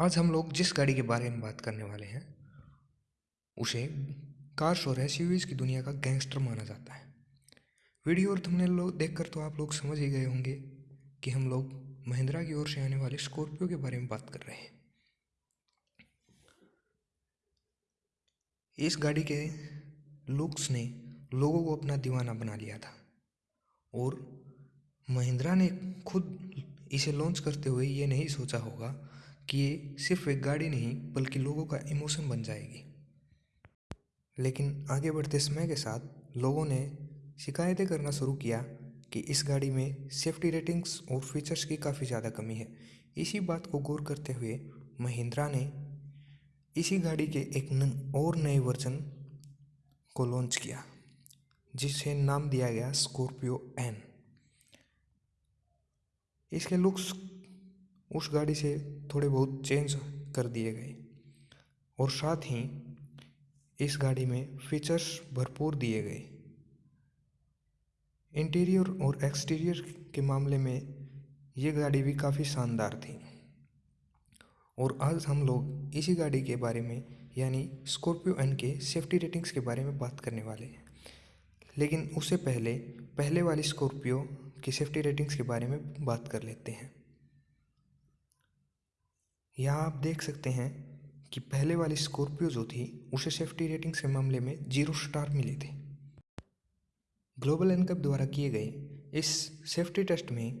आज हम लोग जिस गाड़ी के बारे में बात करने वाले हैं, उसे कार्स और एस की दुनिया का गैंगस्टर माना जाता है। वीडियो और थंबनेल लोग देखकर तो आप लोग समझ ही गए होंगे कि हम लोग महिंद्रा की ओर से आने वाले स्कॉर्पियो के बारे में बात कर रहे हैं। इस गाड़ी के लुक्स ने लोगों को अपना दीवाना बना लिया था और महिंद्रा ने खुद इसे लॉन्च करते हुए ये नहीं सोचा होगा कि ये सिर्फ़ एक गाड़ी नहीं बल्कि लोगों का इमोशन बन जाएगी। लेकिन आगे बढ़ते समय के साथ लोगों ने शिकायतें करना शुरू किया कि इस गाड़ी में सेफ्टी रेटिंग्स और फीचर्स की काफ़ी ज़्यादा कमी है। इसी बात को गौर करते हुए महिंद्रा ने इसी गाड़ी के एक न, और नए वर्जन को लॉन्च किया जिसे नाम दिया गया स्कॉर्पियो एन इसके लुक्स उस गाड़ी से थोड़े बहुत चेंज कर दिए गए। और साथ ही इस गाड़ी में फीचर्स भरपूर दिए गए। इंटीरियर और एक्सटीरियर के मामले में ये गाड़ी भी काफ़ी शानदार थी। और आज हम लोग इसी गाड़ी के बारे में, यानी स्कॉर्पियो एन के सेफ्टी रेटिंग्स के बारे में बात करने वाले हैं। लेकिन उससे पहले पहले वाली स्कॉर्पियो की सेफ्टी रेटिंग्स के बारे में बात कर लेते हैं। यहाँ आप देख सकते हैं कि पहले वाली स्कॉर्पियो जो थी, उसे सेफ्टी रेटिंग्स के मामले में ज़ीरो स्टार मिले थे। ग्लोबल एनकप द्वारा किए गए इस सेफ्टी टेस्ट में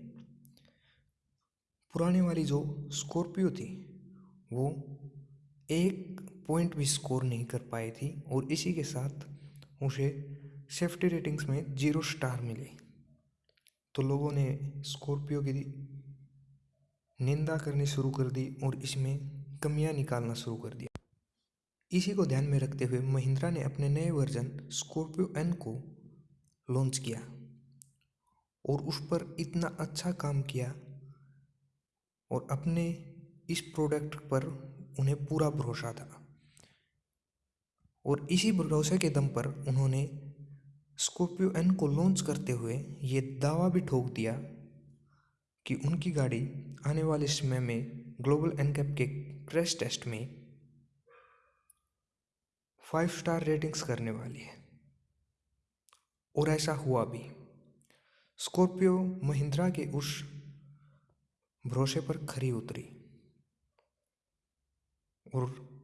पुराने वाली जो स्कॉर्पियो थी, वो एक पॉइंट भी स्कोर नहीं कर पाई थी और इसी के साथ उसे सेफ्टी रेटिंग्स में ज़ीरो स्टार मिले। तो लोगों ने स्कॉर्पियो की निंदा करनी शुरू कर दी और इसमें कमियाँ निकालना शुरू कर दिया। इसी को ध्यान में रखते हुए महिंद्रा ने अपने नए वर्जन स्कॉर्पियो एन को लॉन्च किया और उस पर इतना अच्छा काम किया और अपने इस प्रोडक्ट पर उन्हें पूरा भरोसा था। और इसी भरोसे के दम पर उन्होंने स्कॉर्पियो एन को लॉन्च करते हुए ये दावा भी ठोक दिया कि उनकी गाड़ी आने वाले समय में ग्लोबल एनकैप के क्रैश टेस्ट में फाइव स्टार रेटिंग्स करने वाली है। और ऐसा हुआ भी। स्कॉर्पियो महिंद्रा के उस भरोसे पर खरी उतरी। और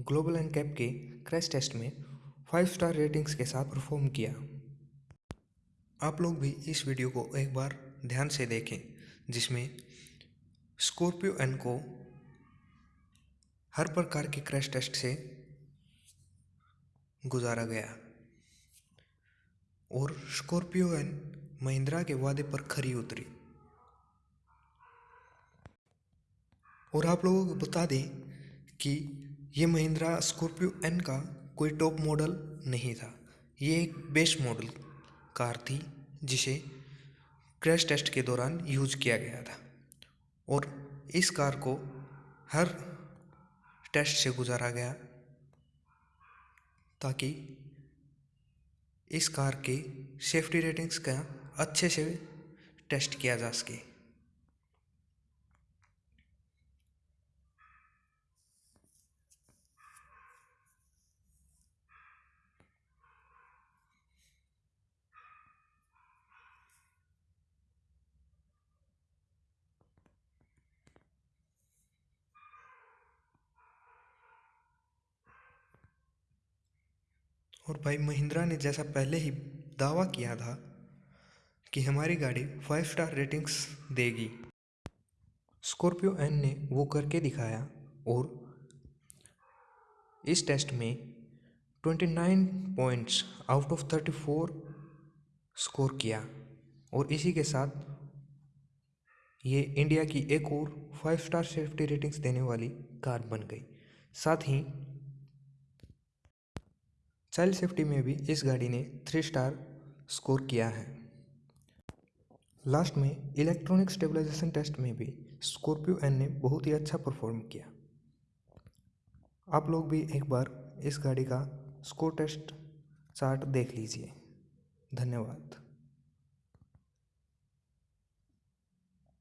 ग्लोबल एनकैप के क्रैश टेस्ट में फाइव स्टार रेटिंग्स के साथ परफॉर्म किया। आप लोग भी इस वीडियो को एक बार ध्यान से देखें, जिसमें स्कॉर्पियो एन को हर प्रकार के क्रैश टेस्ट से गुजारा गया। और स्कॉर्पियो एन महिंद्रा के वादे पर खरी उतरी। और आप लोगों को बता दें कि ये महिंद्रा स्कॉर्पियो एन का कोई टॉप मॉडल नहीं था। ये एक बेस्ट मॉडल कार थी, जिसे क्रैश टेस्ट के दौरान यूज़ किया गया था और इस कार को हर टेस्ट से गुजारा गया ताकि इस कार के सेफ्टी रेटिंग्स का अच्छे से टेस्ट किया जा सके। और भाई महिंद्रा ने जैसा पहले ही दावा किया था कि हमारी गाड़ी फाइव स्टार रेटिंग्स देगी। स्कॉर्पियो एन ने वो करके दिखाया और इस टेस्ट में 29 पॉइंट्स आउट ऑफ़ 34 स्कोर किया और इसी के साथ ये इंडिया की एक और फाइव स्टार सेफ्टी रेटिंग्स देने वाली कार बन गई। साथ ही चाइल्ड सेफ्टी में भी इस गाड़ी ने थ्री स्टार स्कोर किया है। लास्ट में इलेक्ट्रॉनिक स्टेबलाइजेशन टेस्ट में भी स्कॉर्पियो एन ने बहुत ही अच्छा परफॉर्म किया। आप लोग भी एक बार इस गाड़ी का स्कोर टेस्ट चार्ट देख लीजिए। धन्यवाद।